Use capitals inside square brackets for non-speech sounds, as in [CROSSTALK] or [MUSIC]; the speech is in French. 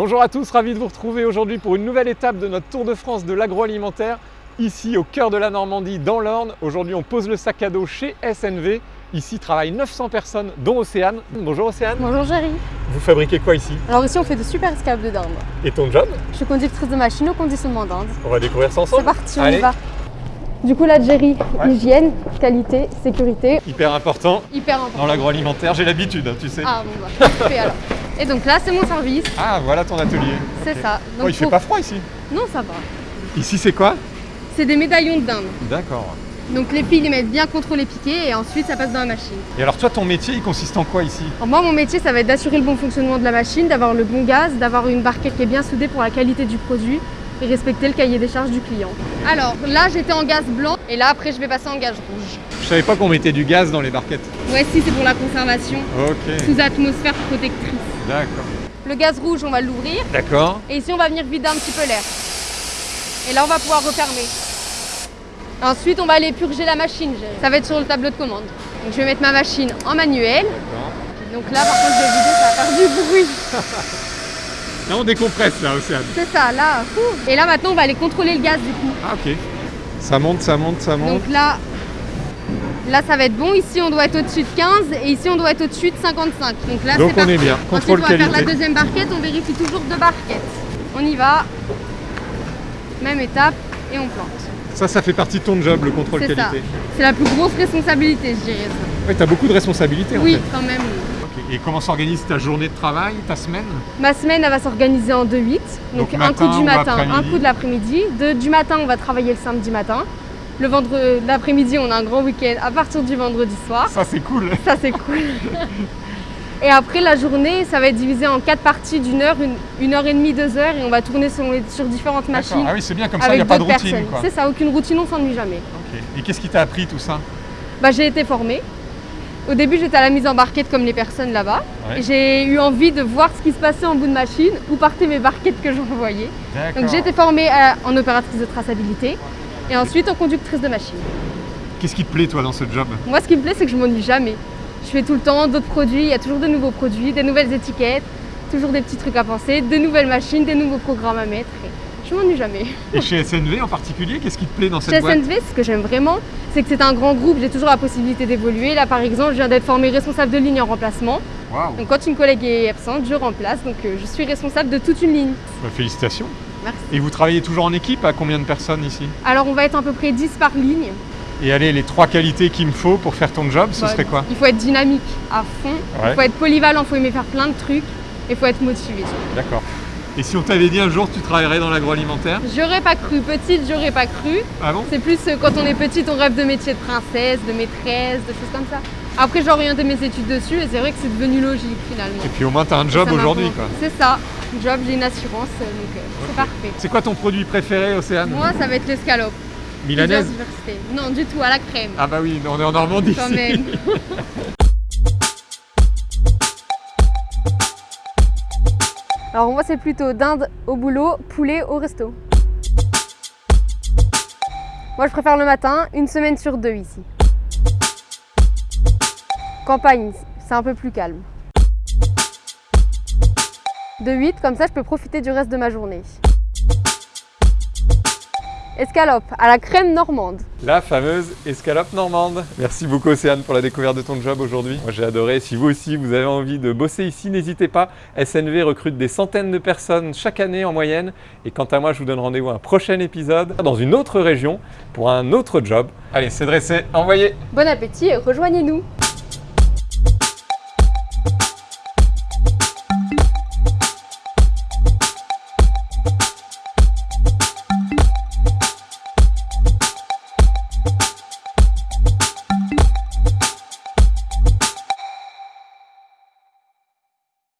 Bonjour à tous, ravi de vous retrouver aujourd'hui pour une nouvelle étape de notre Tour de France de l'agroalimentaire, ici au cœur de la Normandie, dans l'Orne. Aujourd'hui, on pose le sac à dos chez SNV. Ici travaillent 900 personnes, dont Océane. Bonjour Océane. Bonjour Jerry. Vous fabriquez quoi ici? Alors ici, on fait de super escalopes de dinde. Et ton job? Je suis conductrice de machine au conditionnement d'Inde. On va découvrir ça C'est ensemble parti, on Allez. y va. Du coup là, Jerry, Ouais. hygiène, qualité, sécurité, Hyper important hyper important. dans l'agroalimentaire, j'ai l'habitude, hein, tu sais. Ah bon bah, alors. [LAUGHS] Et donc là, c'est mon service, Ah, voilà ton atelier. c'est ça. Oh, il fait pour- pas froid ici Non, ça va. Ici, c'est quoi C'est des médaillons de dinde. D'accord. Donc les filles les mettent bien contre les piquets et ensuite ça passe dans la machine. Et alors toi, ton métier, il consiste en quoi ici Alors moi, mon métier, ça va être d'assurer le bon fonctionnement de la machine, d'avoir le bon gaz, d'avoir une barquette qui est bien soudée pour la qualité du produit et respecter le cahier des charges du client. Alors là, j'étais en gaz blanc et là, après, je vais passer en gaz rouge. Je savais pas qu'on mettait du gaz dans les barquettes. Ouais, si, c'est pour la conservation. Ok, sous atmosphère protectrice. D'accord. Le gaz rouge, on va l'ouvrir D'accord. et ici on va venir vider un petit peu l'air. Et là on va pouvoir refermer. Ensuite on va aller purger la machine. Ça va être sur le tableau de commande. Donc je vais mettre ma machine en manuel. Donc là par contre je vais vider, ça va faire du bruit. [LAUGHS] Là, on décompresse là, Océane. C'est ça, là. ouh. Et là maintenant on va aller contrôler le gaz du coup. Ah, ok. Ça monte, ça monte, ça monte. Donc là, là ça va être bon. Ici on doit être au-dessus de 15 et ici on doit être au-dessus de 55. Donc là Donc c'est on est bien. Ensuite Contrôle on va faire la deuxième barquette, on vérifie toujours deux barquettes. On y va. Même étape et on plante. Ça, ça fait partie de ton job, le contrôle qualité. C'est la plus grosse responsabilité, je dirais. Ouais, t'as beaucoup de responsabilités Oui, en fait. quand même. Et comment s'organise ta journée de travail, ta semaine? Ma semaine, elle va s'organiser en 2-8. Donc, Donc un matin coup du matin, un coup de l'après-midi. Du matin, on va travailler le samedi matin. Le vendredi, l'après-midi, on a un grand week-end à partir du vendredi soir. Ça, c'est cool. Ça, c'est cool. [LAUGHS] Et après, la journée, ça va être divisé en quatre parties d'une heure, une, une heure et demie, deux heures. Et on va tourner sur, différentes machines. Ah oui, c'est bien comme ça, il n'y a pas de routine. C'est ça, aucune routine, on s'ennuie jamais. Et qu'est-ce qui t'a appris tout ça? Bah, j'ai été formée. Au début, j'étais à la mise en barquette comme les personnes là-bas. Ouais. J'ai eu envie de voir ce qui se passait en bout de machine, où partaient mes barquettes que j'envoyais. Donc j'ai été formée euh, en opératrice de traçabilité et ensuite en conductrice de machine. Qu'est-ce qui te plaît, toi, dans ce job? Moi, ce qui me plaît, c'est que je m'ennuie jamais. Je fais tout le temps d'autres produits, il y a toujours de nouveaux produits, des nouvelles étiquettes, toujours des petits trucs à penser, de nouvelles machines, des nouveaux programmes à mettre. Et je m'ennuie jamais. Et chez SNV en particulier, qu'est-ce qui te plaît dans cette Chez boîte? SNV, ce que j'aime vraiment, c'est que c'est un grand groupe, j'ai toujours la possibilité d'évoluer. Là, par exemple, je viens d'être formée responsable de ligne en remplacement. Waouh Donc, quand une collègue est absente, je remplace. Donc, euh, je suis responsable de toute une ligne. Bah, Félicitations. Merci. Et vous travaillez toujours en équipe à combien de personnes ici Alors, on va être à peu près 10 par ligne. Et allez, les trois qualités qu'il me faut pour faire ton job, ce serait quoi Il faut être dynamique à fond, Ouais. il faut être polyvalent, il faut aimer faire plein de trucs, et il faut être motivé. D'accord. Et si on t'avait dit un jour tu travaillerais dans l'agroalimentaire J'aurais pas cru, petite, j'aurais pas cru. Ah bon C'est plus euh, quand on est petite, on rêve de métier de princesse, de maîtresse, de choses comme ça. Après, j'ai orienté mes études dessus et c'est vrai que c'est devenu logique finalement. Et puis au moins t'as un job aujourd'hui quoi. C'est ça, job, j'ai une assurance, euh, donc euh, c'est parfait. C'est quoi ton produit préféré, Océane Moi, ça va être l'escalope. Milanaise. Non, du tout, à la crème. Ah bah oui, on est en Normandie Quand ici. même. [LAUGHS] Alors moi c'est plutôt dinde au boulot, poulet au resto. Moi je préfère le matin, une semaine sur deux ici. Campagne, c'est un peu plus calme. De 8, comme ça je peux profiter du reste de ma journée. Escalope à la crème normande. La fameuse escalope normande. Merci beaucoup Océane pour la découverte de ton job aujourd'hui. Moi j'ai adoré. Si vous aussi vous avez envie de bosser ici, n'hésitez pas. SNV recrute des centaines de personnes chaque année en moyenne. Et quant à moi, je vous donne rendez-vous à un prochain épisode dans une autre région pour un autre job. Allez, c'est dressé, envoyez Bon appétit et rejoignez-nous